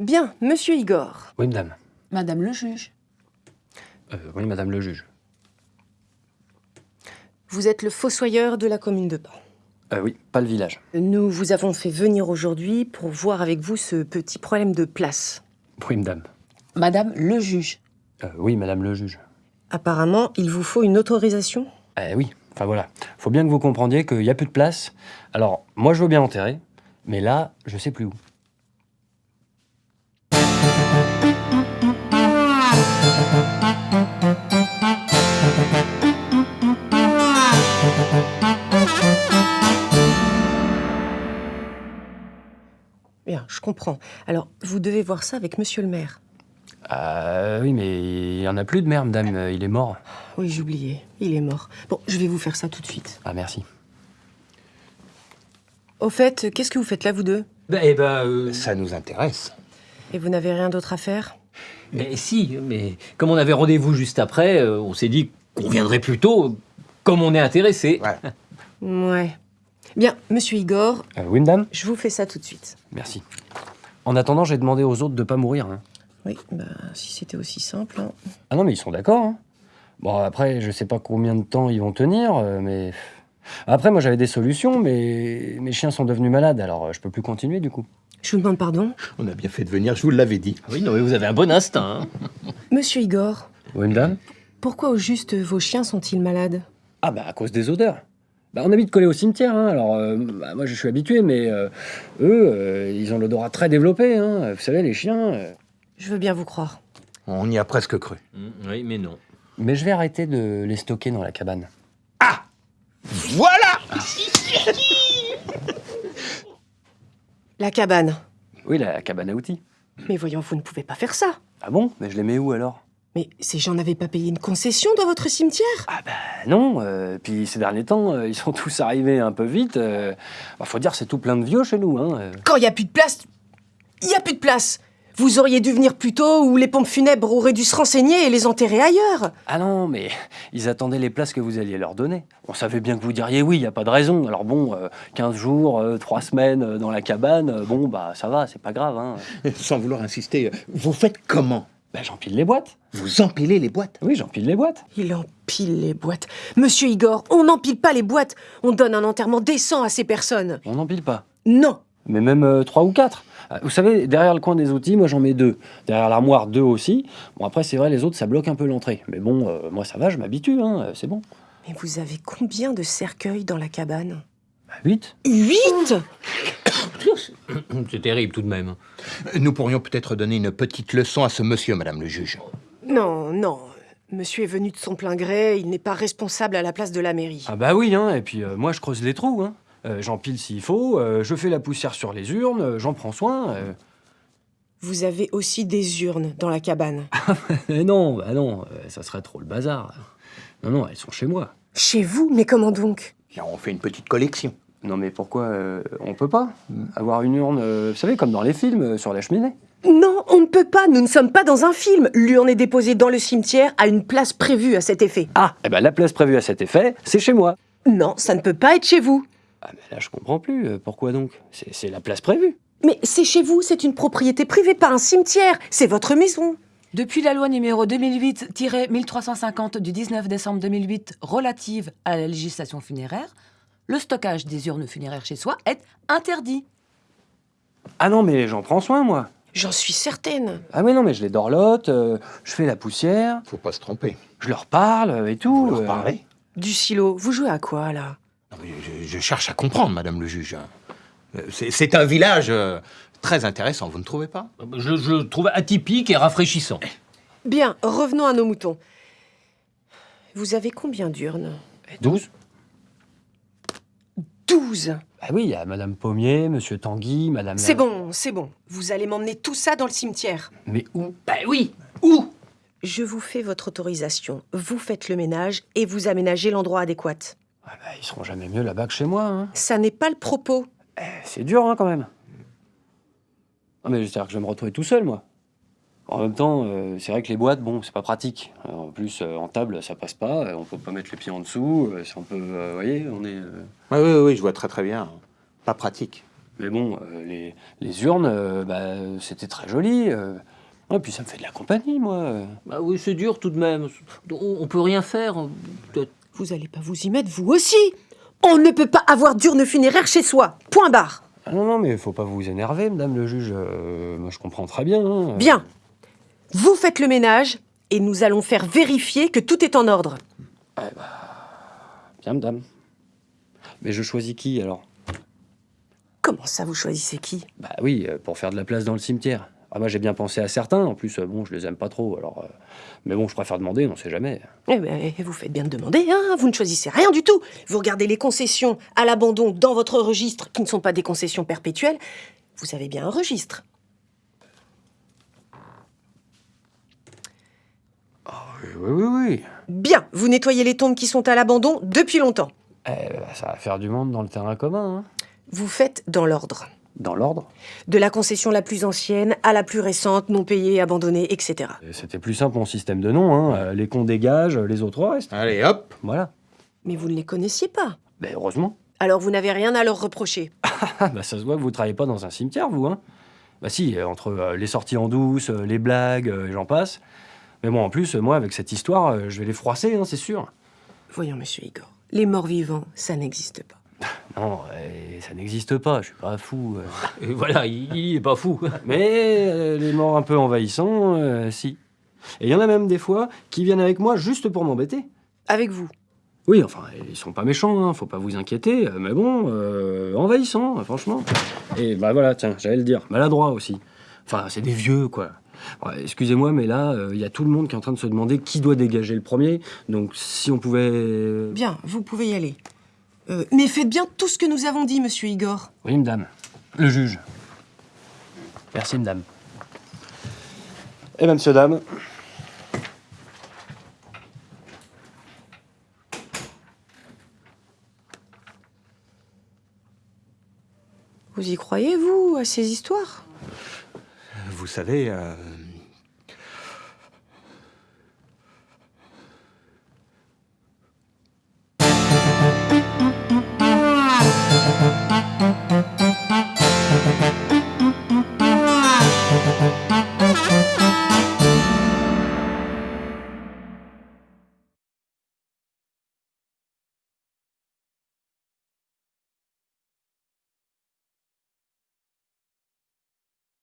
Bien, monsieur Igor. Oui, madame. Madame le juge. Euh, oui, madame le juge. Vous êtes le fossoyeur de la commune de Pan. Euh, oui, pas le village. Nous vous avons fait venir aujourd'hui pour voir avec vous ce petit problème de place. Oui, madame. Madame le juge. Euh, oui, madame le juge. Apparemment, il vous faut une autorisation Euh, oui, enfin voilà. Faut bien que vous comprendiez qu'il y a plus de place. Alors, moi, je veux bien enterrer, mais là, je sais plus où. Bien, je comprends. Alors, vous devez voir ça avec monsieur le maire. Ah oui, mais il y en a plus de mère, madame. Il est mort. Oui, j'oubliais. Il est mort. Bon, je vais vous faire ça tout de suite. Ah, merci. Au fait, qu'est-ce que vous faites là, vous deux? Eh ben, euh, Ça nous intéresse. Et vous n'avez rien d'autre à faire? Mais si, mais comme on avait rendez-vous juste après, euh, on s'est dit qu'on viendrait plus tôt, comme on est intéressé. Ouais. Ouais. Bien, monsieur Igor, Euh, oui, madame je vous fais ça tout de suite. Merci. En attendant, j'ai demandé aux autres de pas mourir. hein. Oui, bah, si c'était aussi simple. hein. Ah non, mais ils sont d'accord. hein. Bon, après, je sais pas combien de temps ils vont tenir, euh, mais... Après, moi, j'avais des solutions, mais mes chiens sont devenus malades, alors euh, je peux plus continuer, du coup. Je vous demande pardon. On a bien fait de venir, je vous l'avais dit. Oui, non, mais vous avez un bon instinct. hein. Monsieur Igor, Oui, madame pourquoi au juste vos chiens sont-ils malades? Ah bah, à cause des odeurs. Bah, on habite collé au cimetière, hein, alors euh, bah, moi, je suis habitué, mais euh, eux, euh, ils ont l'odorat très développé, hein. Vous savez, les chiens... euh. Je veux bien vous croire. On y a presque cru. Mm, oui, mais non. Mais je vais arrêter de les stocker dans la cabane. Voilà La cabane. Oui, la cabane à outils. Mais voyons, vous ne pouvez pas faire ça. Ah bon? Mais je les mets où, alors? Mais ces gens n'avaient pas payé une concession dans votre cimetière? Ah bah non, euh, puis ces derniers temps, euh, ils sont tous arrivés un peu vite. euh, bah, faut dire, c'est tout plein de vieux chez nous. Hein. euh. Quand il n'y a plus de place, il n'y a plus de place. Vous auriez dû venir plus tôt ou les pompes funèbres auraient dû se renseigner et les enterrer ailleurs. Ah non, mais ils attendaient les places que vous alliez leur donner. On savait bien que vous diriez oui, il n'y a pas de raison. Alors bon, euh, 15 jours, 3 semaines euh, dans la cabane, bon, bah ça va, c'est pas grave. Hein. Sans vouloir insister, vous faites comment? Bah, j'empile les boîtes. Vous empilez les boîtes Oui, j'empile les boîtes. Il empile les boîtes. Monsieur Igor, on n'empile pas les boîtes. On donne un enterrement décent à ces personnes. On n'empile pas. Non. Mais même euh, trois ou quatre. Euh, Vous savez, derrière le coin des outils, moi j'en mets deux. Derrière l'armoire, deux aussi. Bon, après, c'est vrai, les autres, ça bloque un peu l'entrée. Mais bon, euh, moi ça va, je m'habitue, hein, c'est bon. Mais vous avez combien de cercueils dans la cabane? Bah, huit Huit? C'est terrible tout de même. Nous pourrions peut-être donner une petite leçon à ce monsieur, madame le juge. Non, non. Monsieur est venu de son plein gré, il n'est pas responsable à la place de la mairie. Ah bah oui, hein, et puis euh, moi je creuse les trous, hein. Euh, j'empile s'il faut, euh, je fais la poussière sur les urnes, j'en prends soin. euh. Vous avez aussi des urnes dans la cabane. Mais non, bah non, ça serait trop le bazar. Non, non, elles sont chez moi. Chez vous Mais comment donc? Tiens, on fait une petite collection. Non mais pourquoi euh, on peut pas avoir une urne, euh, vous savez, comme dans les films, euh, sur la cheminée Non, on ne peut pas, nous ne sommes pas dans un film. L'urne est déposée dans le cimetière à une place prévue à cet effet. Ah, eh ben la place prévue à cet effet, c'est chez moi. Non, ça ne peut pas être chez vous. Ah mais là je comprends plus, euh, pourquoi donc? C'est c'est la place prévue. Mais c'est chez vous, c'est une propriété privée, pas un cimetière. C'est votre maison. Depuis la loi numéro 2008-1350 du 19 décembre 2008 relative à la législation funéraire, le stockage des urnes funéraires chez soi est interdit. Ah non mais j'en prends soin moi. J'en suis certaine. Ah mais non mais je les dorlote, euh, je fais la poussière, Faut pas se tromper. je leur parle euh, et tout. Vous leur euh. parlez Du silo, vous jouez à quoi là? Non, mais je, je cherche à comprendre, madame le juge. C'est c'est un village euh, très intéressant, vous ne trouvez pas? Je, je le trouve atypique et rafraîchissant. Bien, revenons à nos moutons. Vous avez combien d'urnes? 12 Douze. Ah oui, il y a Madame Pommier, Monsieur Tanguy, Madame... C'est bon, c'est bon. Vous allez m'emmener tout ça dans le cimetière. Mais où? Ben oui Où? Je vous fais votre autorisation. Vous faites le ménage et vous aménagez l'endroit adéquat. ah bah, Ils seront jamais mieux là-bas que chez moi. Hein. Ça n'est pas le propos. Eh, C'est dur hein, quand même. Non mais j'espère que je vais me retrouver tout seul moi. En même temps, euh, c'est vrai que les boîtes, bon, c'est pas pratique. Euh, en plus, euh, en table, ça passe pas. on peut pas mettre les pieds en dessous. euh, c'est un peu, euh, vous voyez, on est. euh, Oui, oui, oui, je vois très très bien. Pas pratique. Mais bon, euh, les, les urnes, euh, bah, c'était très joli. euh. Et puis ça me fait de la compagnie, moi. Bah oui, c'est dur tout de même. On, on peut rien faire. Vous allez pas vous y mettre, vous aussi On ne peut pas avoir d'urne funéraire chez soi. Point barre. Ah non, non, mais faut pas vous énerver, madame le juge. euh, moi, je comprends très bien. hein. Bien. Vous faites le ménage et nous allons faire vérifier que tout est en ordre. Bien, madame. Mais je choisis qui, alors? Comment ça, vous choisissez qui? Bah oui, euh, pour faire de la place dans le cimetière. Ah, moi, j'ai bien pensé à certains. En plus, euh, bon, je les aime pas trop, alors... euh, Mais bon, je préfère demander, on sait jamais. Eh ben, vous faites bien de demander, hein Vous ne choisissez rien du tout. Vous regardez les concessions à l'abandon dans votre registre, qui ne sont pas des concessions perpétuelles. Vous avez bien un registre. Oui, oui, oui, oui. Bien, vous nettoyez les tombes qui sont à l'abandon depuis longtemps. Eh, bah, ça va faire du monde dans le terrain commun, hein. Vous faites dans l'ordre. Dans l'ordre? De la concession la plus ancienne à la plus récente, non payée, abandonnée, etc. Et C'était plus simple mon système de nom, hein. Les cons dégagent, les autres restent. Allez, hop Voilà. Mais vous ne les connaissiez pas. Ben heureusement. Alors vous n'avez rien à leur reprocher. Ah, bah ça se voit que vous travaillez pas dans un cimetière, vous, hein Bah si, euh, entre euh, les sorties en douce, euh, les blagues, euh, et j'en passe. Mais bon, en plus, moi, avec cette histoire, euh, je vais les froisser, hein, c'est sûr. Voyons, monsieur Igor. Les morts vivants, ça n'existe pas. Non, euh, ça n'existe pas, je suis pas fou. euh. Et voilà, il, il est pas fou. Mais euh, les morts un peu envahissants, euh, si. Et il y en a même des fois qui viennent avec moi juste pour m'embêter. Avec vous? Oui, enfin, ils sont pas méchants, hein, faut pas vous inquiéter, mais bon, euh, envahissants, franchement. Et bah voilà, tiens, j'allais le dire, maladroit aussi. Enfin, c'est des vieux, quoi. Excusez-moi, mais là, euh, il y a tout le monde qui est en train de se demander qui doit dégager le premier. Donc, si on pouvait. Bien, vous pouvez y aller. Euh, mais faites bien tout ce que nous avons dit, monsieur Igor. Oui, madame. Le juge. Merci, madame. Eh bien, monsieur, dame. Vous y croyez, vous, à ces histoires? Vous savez, euh,